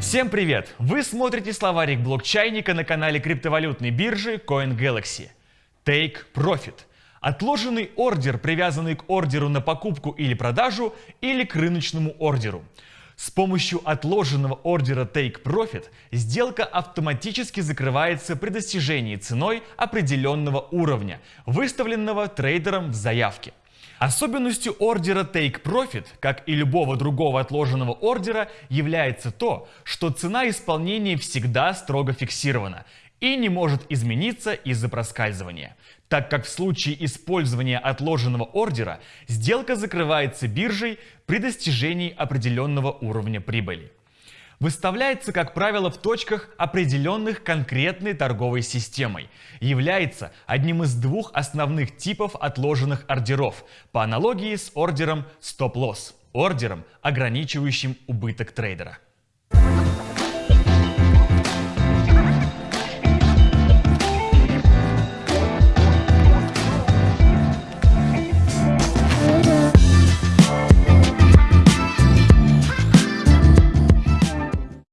Всем привет! Вы смотрите словарик блокчайника на канале криптовалютной биржи CoinGalaxy. Take Profit – отложенный ордер, привязанный к ордеру на покупку или продажу или к рыночному ордеру. С помощью отложенного ордера Take Profit сделка автоматически закрывается при достижении ценой определенного уровня, выставленного трейдером в заявке. Особенностью ордера Take Profit, как и любого другого отложенного ордера, является то, что цена исполнения всегда строго фиксирована и не может измениться из-за проскальзывания, так как в случае использования отложенного ордера сделка закрывается биржей при достижении определенного уровня прибыли. Выставляется, как правило, в точках, определенных конкретной торговой системой, является одним из двух основных типов отложенных ордеров, по аналогии с ордером стоп-лосс, ордером, ограничивающим убыток трейдера.